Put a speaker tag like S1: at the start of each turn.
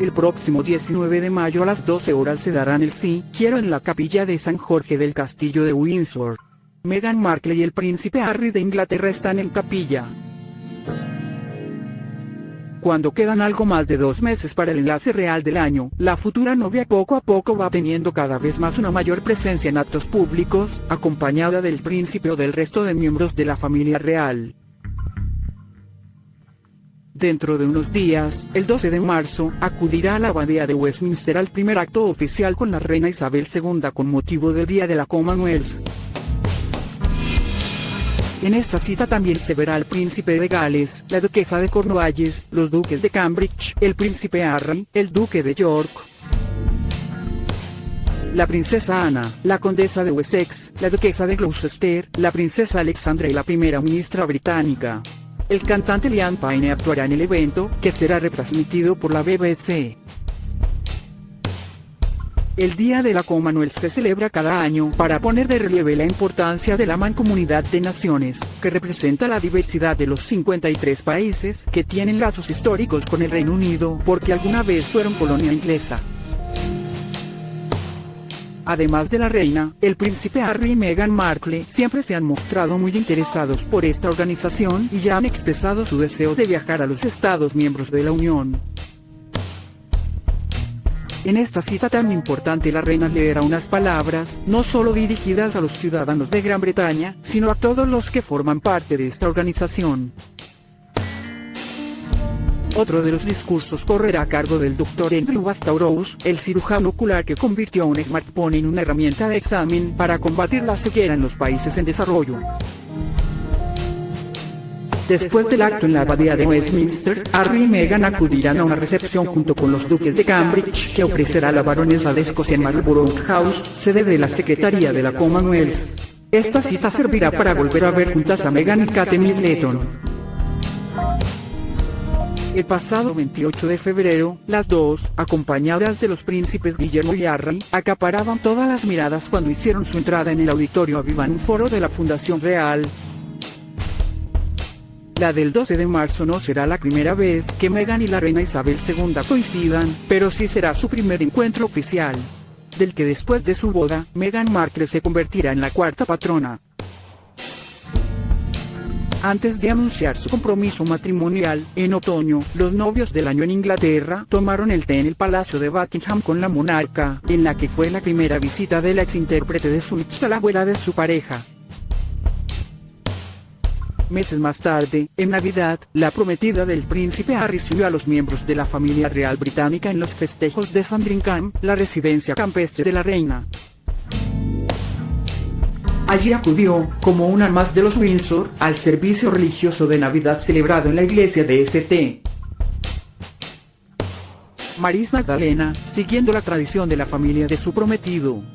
S1: El próximo 19 de mayo a las 12 horas se darán el sí, quiero en la capilla de San Jorge del Castillo de Windsor. Meghan Markle y el príncipe Harry de Inglaterra están en capilla. Cuando quedan algo más de dos meses para el enlace real del año, la futura novia poco a poco va teniendo cada vez más una mayor presencia en actos públicos, acompañada del príncipe o del resto de miembros de la familia real. Dentro de unos días, el 12 de marzo, acudirá a la abadía de Westminster al primer acto oficial con la reina Isabel II con motivo del Día de la Commonwealth. En esta cita también se verá al príncipe de Gales, la duquesa de Cornualles, los duques de Cambridge, el príncipe Harry, el duque de York, la princesa Ana, la condesa de Wessex, la duquesa de Gloucester, la princesa Alexandra y la primera ministra británica. El cantante Liam Payne actuará en el evento, que será retransmitido por la BBC. El Día de la Commonwealth se celebra cada año para poner de relieve la importancia de la mancomunidad de naciones, que representa la diversidad de los 53 países que tienen lazos históricos con el Reino Unido porque alguna vez fueron colonia inglesa. Además de la reina, el príncipe Harry y Meghan Markle siempre se han mostrado muy interesados por esta organización y ya han expresado su deseo de viajar a los estados miembros de la Unión. En esta cita tan importante la reina leerá unas palabras, no solo dirigidas a los ciudadanos de Gran Bretaña, sino a todos los que forman parte de esta organización. Otro de los discursos correrá a cargo del Dr. Andrew Bastauros, el cirujano ocular que convirtió a un smartphone en una herramienta de examen para combatir la ceguera en los países en desarrollo. Después del acto en la abadía de Westminster, Harry y Meghan acudirán a una recepción junto con los duques de Cambridge que ofrecerá la baronesa de Escocia en Marlborough House, sede de la Secretaría de la Commonwealth. Esta cita servirá para volver a ver juntas a Meghan y Kate Middleton. El pasado 28 de febrero, las dos, acompañadas de los príncipes Guillermo y Harry, acaparaban todas las miradas cuando hicieron su entrada en el auditorio Avivan Foro de la Fundación Real. La del 12 de marzo no será la primera vez que Meghan y la reina Isabel II coincidan, pero sí será su primer encuentro oficial. Del que después de su boda, Meghan Markle se convertirá en la cuarta patrona. Antes de anunciar su compromiso matrimonial, en otoño, los novios del año en Inglaterra tomaron el té en el Palacio de Buckingham con la monarca, en la que fue la primera visita de la exintérprete de Suits a la abuela de su pareja. Meses más tarde, en Navidad, la prometida del príncipe Harry recibió a los miembros de la familia real británica en los festejos de Sandringham, la residencia campestre de la reina. Allí acudió, como una más de los Windsor, al servicio religioso de Navidad celebrado en la iglesia de St. Maris Magdalena, siguiendo la tradición de la familia de su prometido.